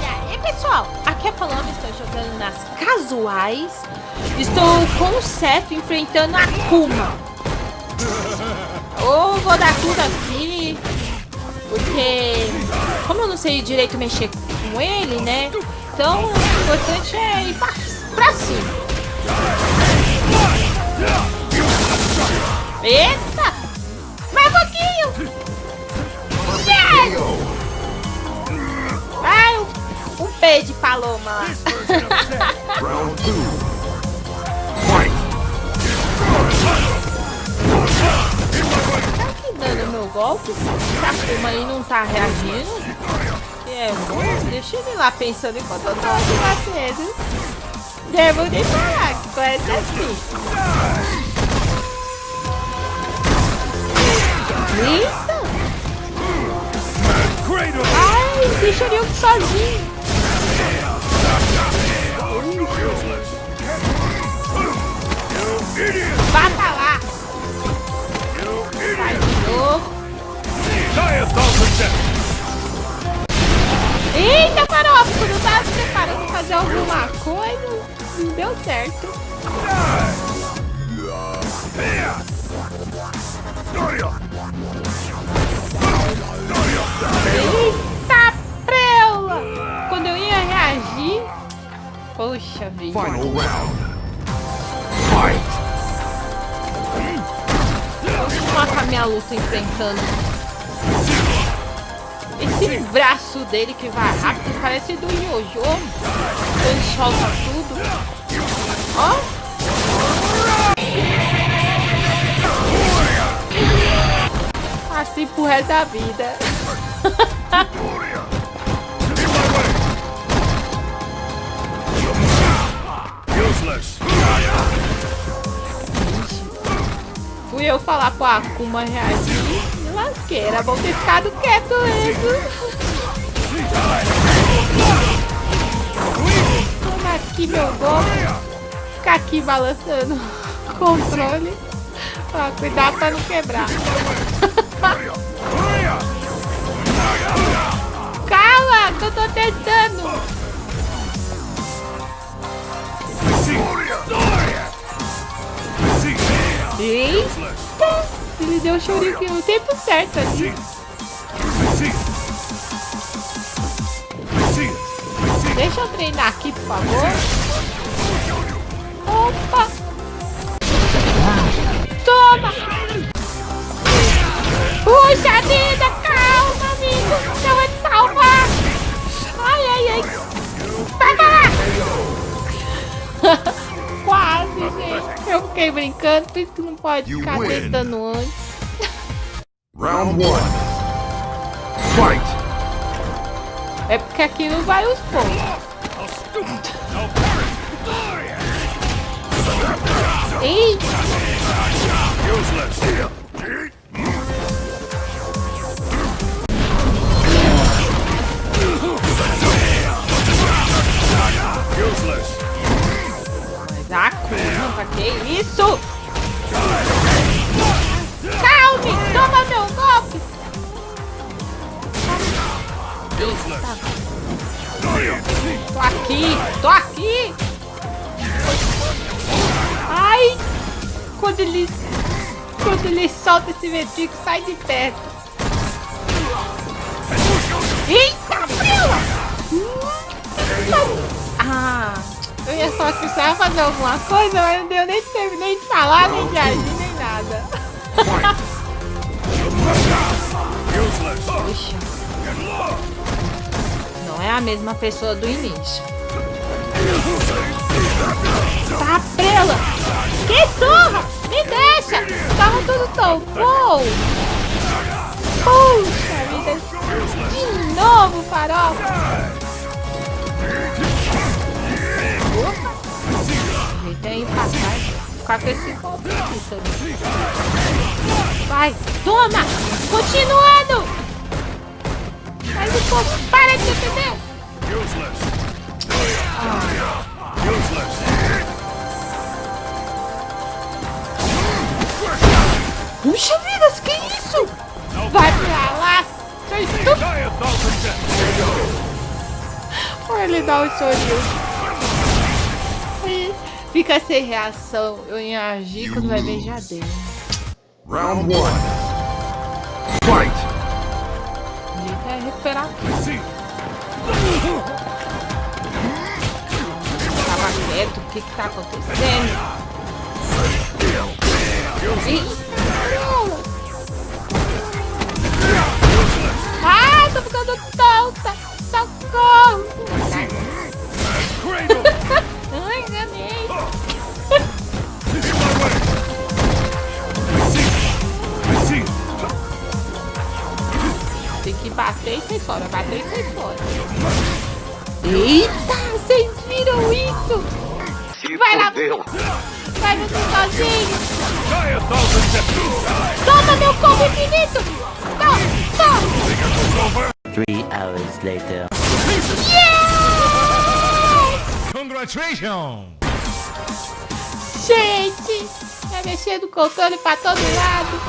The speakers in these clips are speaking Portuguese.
E aí, pessoal? Aqui é Paloma, estou jogando nas casuais. Estou com o Seth enfrentando a Kuma. Ou vou dar tudo aqui, porque como eu não sei direito mexer com ele, né? Então o importante é ir pra, pra cima. Eita! Mais um pouquinho! Yes! Round. Tá aqui dando meu golpe? Se a Kuma aí não tá reagindo? É, bom, deixa ele lá pensando enquanto eu tô aqui batendo. Devo de falar que conhece assim. Eita! Ai, ele Bata lá! Vai de. Eita, farofa! Quando eu tava preparando fazer alguma coisa, não deu certo. Minha luta enfrentando. Esse braço dele que vai rápido parece do Yojo. Ele solta tudo. Ó. Assim pro resto da vida. Fui eu falar pro Akuma reagir. Me lasquei. Era bom ter ficado quieto mesmo. Toma aqui meu golpe. Ficar aqui balançando o controle. Ó, cuidado pra não quebrar. Calma, que eu tô tentando. Eita! Ele deu o shuriken no tempo certo ali. Deixa eu treinar aqui, por favor. Opa! Toma! Puxa vida! Calma, amigo! Não é de salvar! Ai, ai, ai! Fiquei brincando, por isso que não pode You ficar win. tentando antes. Round one. Fight. É porque aqui não vai os pontos. Eita! Que isso? Calme! Toma meu golpe! Tô aqui! Tô aqui! Ai! Quando ele... Quando ele solta esse ventrico, sai de perto. Eita, frila! Ah, eu ia só precisar fazer alguma coisa, mas não deu nem tempo nem de falar, nem de agir, nem nada. Puxa. Não é a mesma pessoa do início. Tá prela! Que surra! Me deixa! Tava tudo tão bom! Puxa vida! De novo, farofa! Aí pra trás. Ficar com esse golpe aqui. Vai! Toma! Continuando! Mas o povo para de defender! Puxa vida, que isso? Vai pra lá, seu estúpido. Olha ele dá o chorinho. Fica sem reação. Eu ia agir quando vai beijar dele. Round one. Fight. Ele quer recuperar. See. Tava quieto. O que que tá acontecendo? Ih. Ah, tô ficando tonta. Socorro. Fora. E sair fora. Eita, vocês viram isso? Vai lá. Vai você sozinho. Toma meu combo infinito. Toma, toma. Three hours later. Yes! Congratulations. Gente, vai mexendo o controle pra todo lado.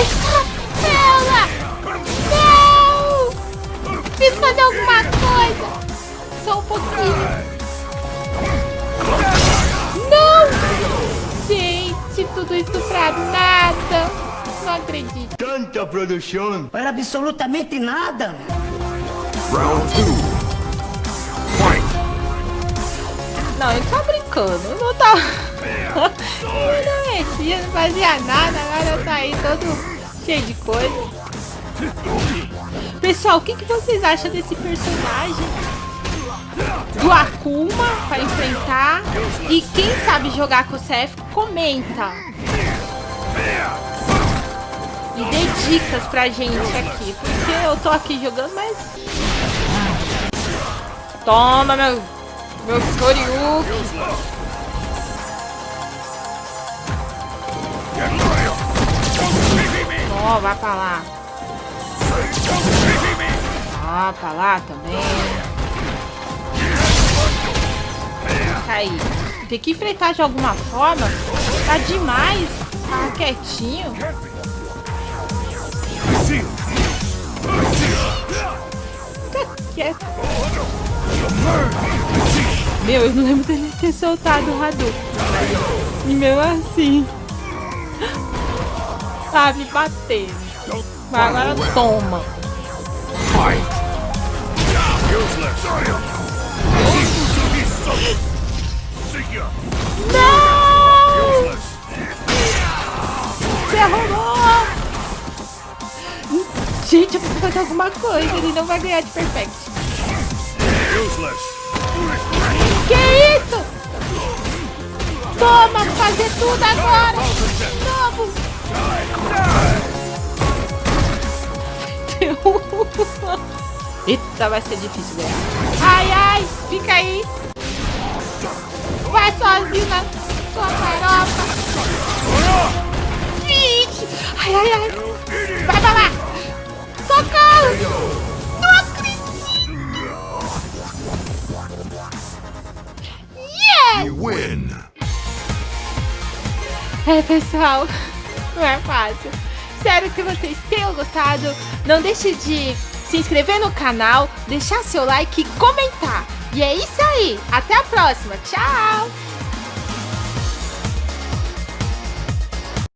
Escapela! Não! Preciso fazer alguma coisa. Só um pouquinho. Não! Gente, tudo isso pra nada. Não acredito. Tanta produção para absolutamente nada. Round two. Fight. Não, ele tá brincando. Eu não tá. Eu não mexia, não fazia nada. Agora tá aí todo cheio de coisa. Pessoal, o que, que vocês acham desse personagem? Do Akuma pra enfrentar. E quem sabe jogar com o CF, comenta. E dê dicas pra gente aqui. Porque eu tô aqui jogando, mas. Toma, meu. Meu Shoryuken. Ó, vai pra lá. Pra lá também. Fica aí. Tem que enfrentar de alguma forma. Tá demais. Tá quietinho. Fica quieto. Meu, eu não lembro dele ter soltado o Hadouken. E mesmo assim. Tá me batendo. Mas agora toma. Não! Você arrumou! Gente, eu preciso fazer alguma coisa. Ele não vai ganhar de perfect. Que isso? Toma, fazer tudo agora. Vamos. Eita, vai ser difícil ganhar. Ai, ai, fica aí. Vai sozinho na sua farofa. Vixe. Ai, ai, ai. Vai pra lá. Socorro. Não acredito. Yes. You win. É, pessoal, não é fácil. Espero que vocês tenham gostado. Não deixe de se inscrever no canal, deixar seu like e comentar. E é isso aí. Até a próxima. Tchau!